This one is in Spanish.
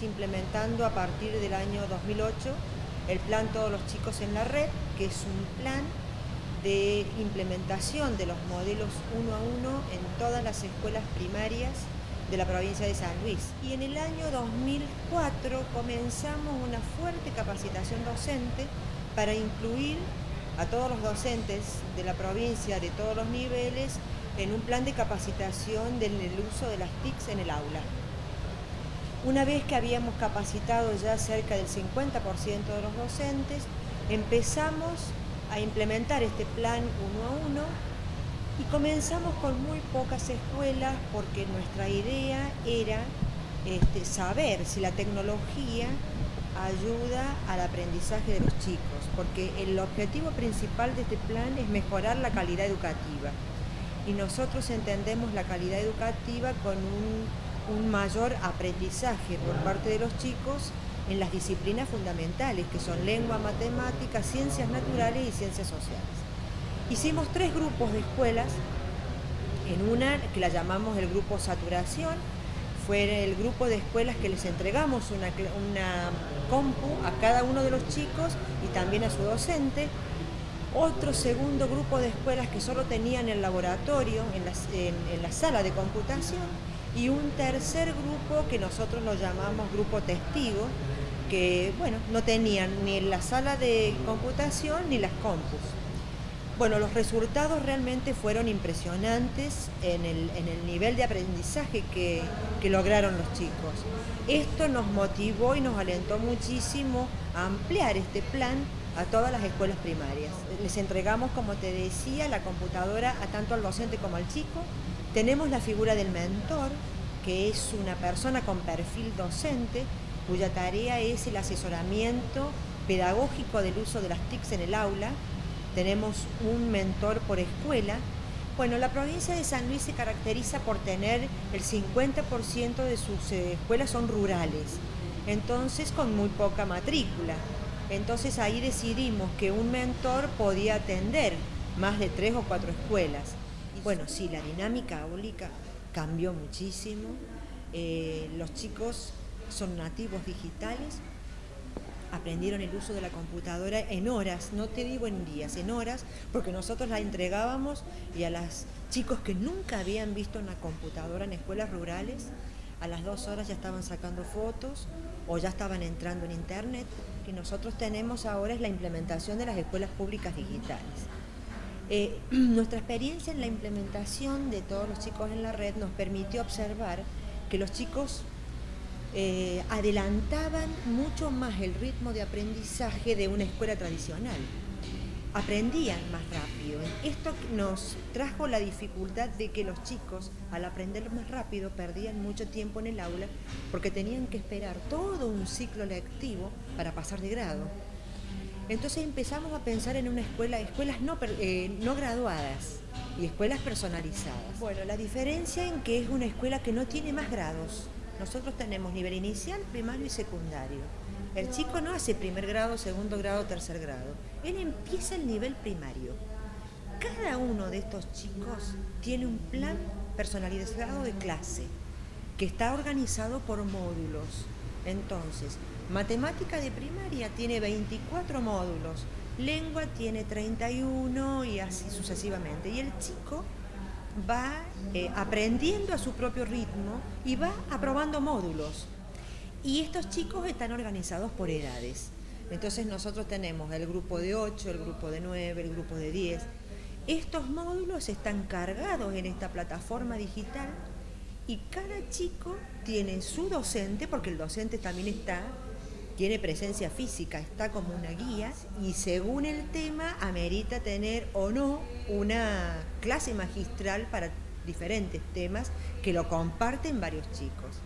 Implementando a partir del año 2008 el plan Todos los chicos en la red, que es un plan de implementación de los modelos uno a uno en todas las escuelas primarias de la provincia de San Luis. Y en el año 2004 comenzamos una fuerte capacitación docente para incluir a todos los docentes de la provincia de todos los niveles en un plan de capacitación del uso de las TICs en el aula. Una vez que habíamos capacitado ya cerca del 50% de los docentes, empezamos a implementar este plan uno a uno y comenzamos con muy pocas escuelas porque nuestra idea era este, saber si la tecnología ayuda al aprendizaje de los chicos, porque el objetivo principal de este plan es mejorar la calidad educativa. Y nosotros entendemos la calidad educativa con un, un mayor aprendizaje por parte de los chicos en las disciplinas fundamentales, que son lengua, matemáticas, ciencias naturales y ciencias sociales. Hicimos tres grupos de escuelas, en una que la llamamos el grupo saturación, fue el grupo de escuelas que les entregamos una, una compu a cada uno de los chicos y también a su docente. Otro segundo grupo de escuelas que solo tenían el laboratorio en la, en la sala de computación y un tercer grupo que nosotros lo llamamos grupo testigo, que bueno, no tenían ni la sala de computación ni las compus. Bueno, los resultados realmente fueron impresionantes en el, nivel de aprendizaje que, que, lograron los chicos. Esto nos motivó y nos alentó muchísimo a ampliar este plan a todas las escuelas primarias. Les entregamos, como te decía, la computadora a tanto al docente como al chico. Tenemos la figura del mentor, que es una persona con perfil docente, cuya tarea es el asesoramiento pedagógico del uso de las TICs en el aula. Tenemos un mentor por escuela. Bueno, la provincia de San Luis se caracteriza por tener el 50% de sus eh, escuelas son rurales, entonces con muy poca matrícula. Entonces ahí decidimos que un mentor podía atender más de tres o cuatro escuelas. Bueno, sí, la dinámica áulica cambió muchísimo. Eh, los chicos son nativos digitales, aprendieron el uso de la computadora en horas, no te digo en días, en horas, porque nosotros la entregábamos y a los chicos que nunca habían visto una computadora en escuelas rurales, a las dos horas ya estaban sacando fotos o ya estaban entrando en internet. Que nosotros tenemos ahora es la implementación de las escuelas públicas digitales. Eh, nuestra experiencia en la implementación de todos los chicos en la red nos permitió observar que los chicos eh, adelantaban mucho más el ritmo de aprendizaje de una escuela tradicional. Aprendían más rápido. Esto nos trajo la dificultad de que los chicos, al aprender más rápido, perdían mucho tiempo en el aula porque tenían que esperar todo un ciclo lectivo para pasar de grado. Entonces empezamos a pensar en una escuela, escuelas no, eh, no graduadas y escuelas personalizadas. Bueno, la diferencia en que es una escuela que no tiene más grados, nosotros tenemos nivel inicial, primario y secundario. El chico no hace primer grado, segundo grado, tercer grado. Él empieza el nivel primario. Cada uno de estos chicos tiene un plan personalizado de clase que está organizado por módulos. Entonces, matemática de primaria tiene 24 módulos, lengua tiene 31 y así sucesivamente. Y el chico va eh, aprendiendo a su propio ritmo y va aprobando módulos. Y estos chicos están organizados por edades. Entonces nosotros tenemos el grupo de 8, el grupo de 9, el grupo de 10. Estos módulos están cargados en esta plataforma digital y cada chico tiene su docente, porque el docente también está tiene presencia física, está como una guía y según el tema amerita tener o no una clase magistral para diferentes temas que lo comparten varios chicos.